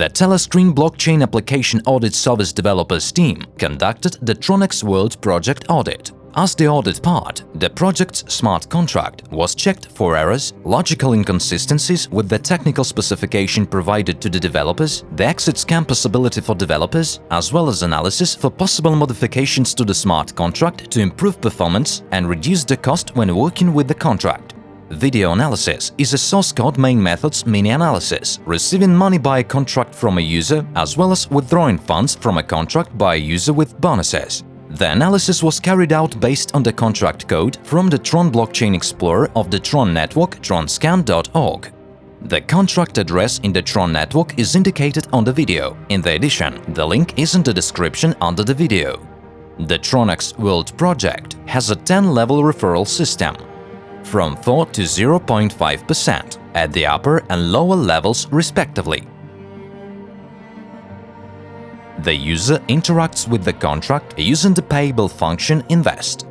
the Telescreen Blockchain Application Audit Service Developers team conducted the Tronex World project audit. As the audit part, the project's smart contract was checked for errors, logical inconsistencies with the technical specification provided to the developers, the exit scam possibility for developers, as well as analysis for possible modifications to the smart contract to improve performance and reduce the cost when working with the contract. Video analysis is a source code main method's mini-analysis, receiving money by a contract from a user as well as withdrawing funds from a contract by a user with bonuses. The analysis was carried out based on the contract code from the Tron blockchain explorer of the Tron network tronscan.org. The contract address in the Tron network is indicated on the video. In the addition, the link is in the description under the video. The Tronex World project has a 10-level referral system, from 4 to 0.5% at the upper and lower levels respectively. The user interacts with the contract using the payable function invest.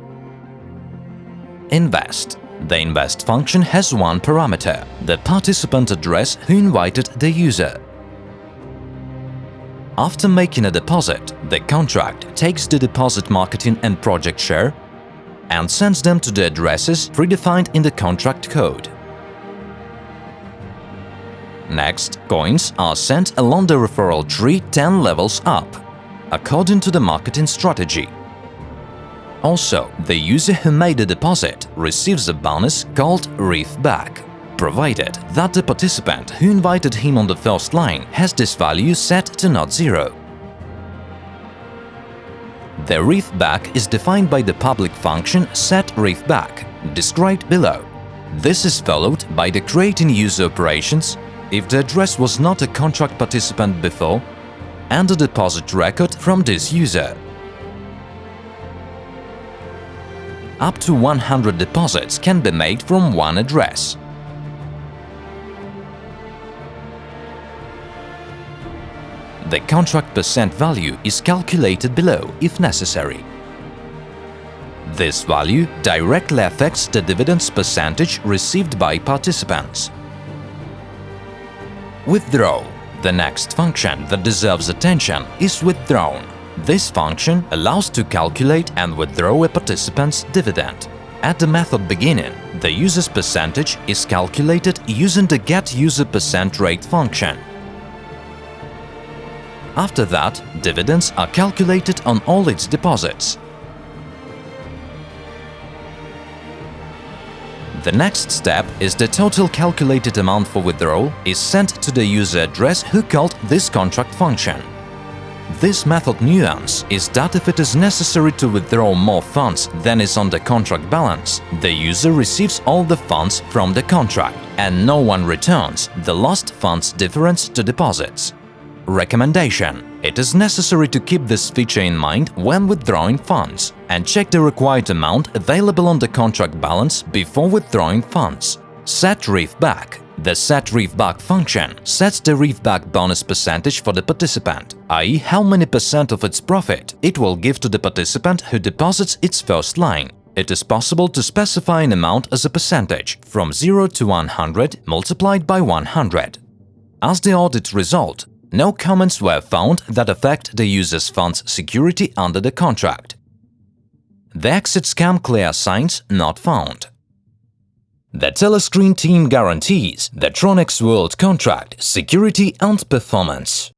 Invest. The invest function has one parameter, the participant address who invited the user. After making a deposit, the contract takes the deposit marketing and project share and sends them to the addresses predefined in the contract code. Next, coins are sent along the referral tree 10 levels up, according to the marketing strategy. Also, the user who made the deposit receives a bonus called REEF back, provided that the participant who invited him on the first line has this value set to not zero. The REEF back is defined by the public function setReefBack, described below. This is followed by the creating user operations if the address was not a contract participant before, and a deposit record from this user. Up to 100 deposits can be made from one address. The contract percent value is calculated below if necessary. This value directly affects the dividends percentage received by participants. Withdraw. The next function that deserves attention is withdrawn. This function allows to calculate and withdraw a participant's dividend. At the method beginning, the user's percentage is calculated using the getUserPercentRate function. After that, dividends are calculated on all its deposits. The next step is the total calculated amount for withdrawal is sent to the user address who called this contract function. This method nuance is that if it is necessary to withdraw more funds than is on the contract balance, the user receives all the funds from the contract and no one returns the lost funds difference to deposits. Recommendation It is necessary to keep this feature in mind when withdrawing funds and check the required amount available on the contract balance before withdrawing funds. Set Reef Back The Set Reef Back function sets the Reef Back bonus percentage for the participant, i.e. how many percent of its profit it will give to the participant who deposits its first line. It is possible to specify an amount as a percentage, from 0 to 100 multiplied by 100. As the audit result, no comments were found that affect the user's fund's security under the contract. The exit scam clear signs not found. The Telescreen team guarantees the Tronex World contract security and performance.